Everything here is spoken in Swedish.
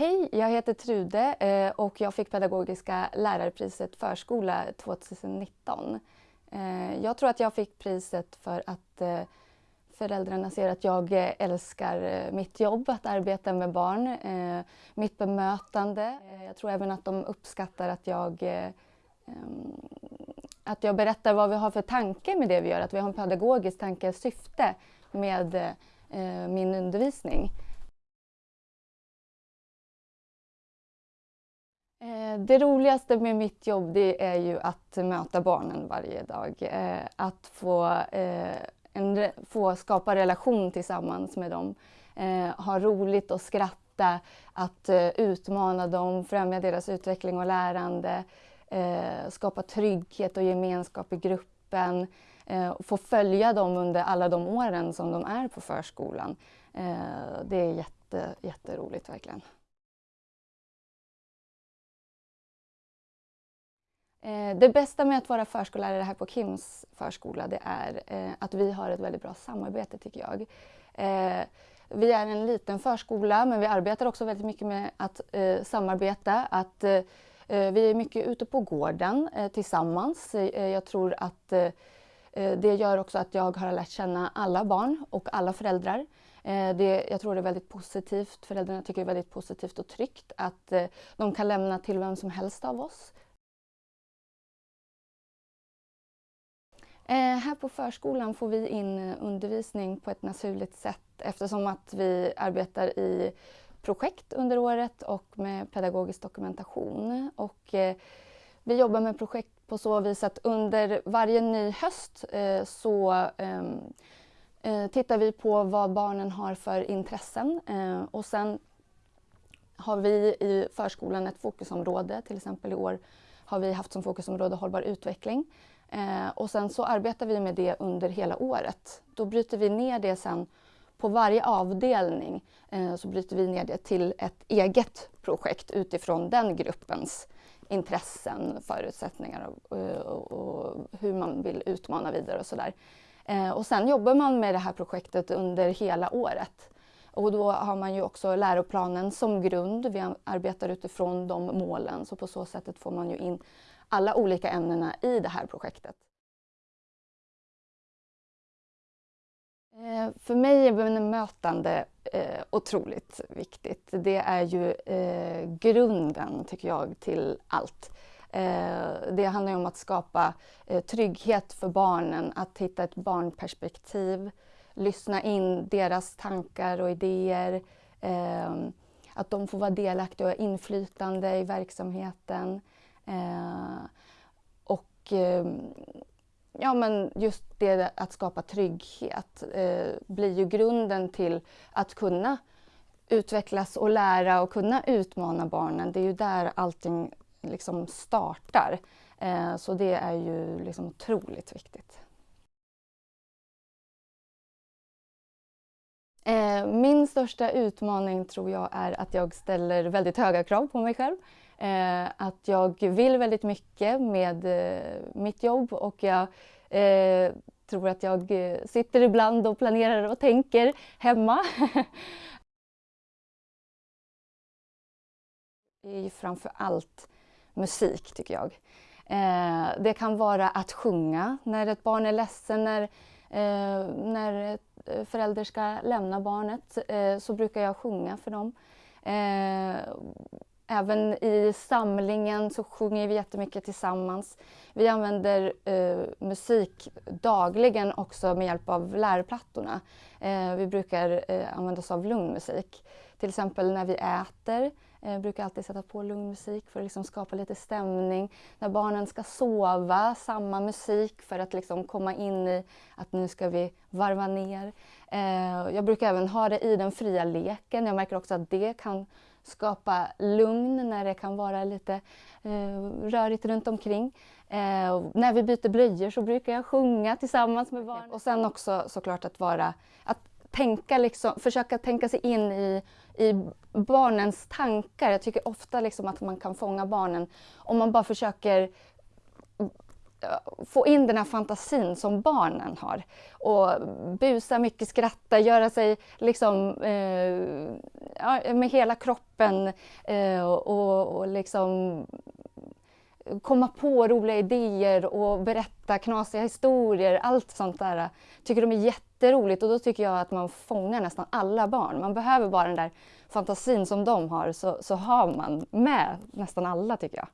Hej, jag heter Trude eh, och jag fick Pedagogiska lärarpriset Förskola 2019. Eh, jag tror att jag fick priset för att eh, föräldrarna ser att jag älskar mitt jobb, att arbeta med barn, mitt bemötande. Jag tror även att de uppskattar att jag att jag berättar vad vi har för tanke med det vi gör, att vi har en pedagogisk tanke, syfte med min undervisning. Eh, det roligaste med mitt jobb det är ju att möta barnen varje dag. Eh, att få, eh, en, få skapa relation tillsammans med dem. Ha roligt och skratta, att utmana dem, främja deras utveckling och lärande. Skapa trygghet och gemenskap i gruppen. Få följa dem under alla de åren som de är på förskolan. Det är jätte, jätteroligt verkligen. Eh, det bästa med att vara förskollärare här på Kims förskola det är eh, att vi har ett väldigt bra samarbete tycker jag. Eh, vi är en liten förskola men vi arbetar också väldigt mycket med att samarbeta. Att, vi är mycket ute på gården tillsammans. Jag tror att det gör också att jag har lärt känna alla barn och alla föräldrar. Det, jag tror det är väldigt positivt, föräldrarna tycker det är väldigt positivt och tryggt att de kan lämna till vem som helst av oss. Eh, här på förskolan får vi in eh, undervisning på ett naturligt sätt eftersom att vi arbetar i projekt under året och med pedagogisk dokumentation. Och, eh, vi jobbar med projekt på så vis att under varje ny höst eh, så ehm, eh, tittar vi på vad barnen har för intressen eh, och sen har vi i förskolan ett fokusområde, till exempel i år har vi haft som fokusområde hållbar utveckling. Eh, och sen så arbetar vi med det under hela året. Då bryter vi ner det sen på varje avdelning eh, så bryter vi ner det till ett eget projekt utifrån den gruppens intressen, förutsättningar och, och, och hur man vill utmana vidare och sådär. Eh, och sen jobbar man med det här projektet under hela året. Och då har man ju också läroplanen som grund. Vi arbetar utifrån de målen så på så sättet får man ju in alla olika ämnena i det här projektet. Eh, för mig är bemötande eh, otroligt viktigt. Det är ju eh, grunden, tycker jag, till allt. Eh, det handlar om att skapa eh, trygghet för barnen, att hitta ett barnperspektiv, lyssna in deras tankar och idéer, eh, att de får vara delaktiga och inflytande i verksamheten. Eh, och eh, ja, men just det att skapa trygghet eh, blir ju grunden till att kunna utvecklas och lära och kunna utmana barnen. Det är ju där allting liksom startar. Eh, så det är ju liksom otroligt viktigt. Eh, min största utmaning tror jag är att jag ställer väldigt höga krav på mig själv. Eh, att jag vill väldigt mycket med eh, mitt jobb och jag eh, tror att jag eh, sitter ibland och planerar och tänker hemma. det är ju framför allt musik tycker jag. Eh, det kan vara att sjunga när ett barn är ledsen, när, eh, när förälder ska lämna barnet så brukar jag sjunga för dem. Även i samlingen så sjunger vi jättemycket tillsammans. Vi använder eh, musik dagligen också med hjälp av lärplattorna. Eh, vi brukar eh, använda oss av lugn musik. Till exempel när vi äter eh, brukar alltid sätta på lugn musik för att liksom skapa lite stämning. När barnen ska sova, samma musik för att liksom komma in i att nu ska vi varva ner. Eh, jag brukar även ha det i den fria leken. Jag märker också att det kan skapa lugn när det kan vara lite eh, rörigt runt omkring. Eh, när vi byter blöjor så brukar jag sjunga tillsammans med barnen. Och sen också såklart att vara, att tänka liksom, försöka tänka sig in i, i barnens tankar. Jag tycker ofta liksom att man kan fånga barnen om man bara försöker få in den här fantasin som barnen har. Och busa mycket, skratta, göra sig liksom eh, ja, med hela kroppen eh, och, och liksom komma på roliga idéer och berätta knasiga historier, allt sånt där tycker de är jätteroligt och då tycker jag att man fångar nästan alla barn. Man behöver bara den där fantasin som de har så, så har man med nästan alla tycker jag.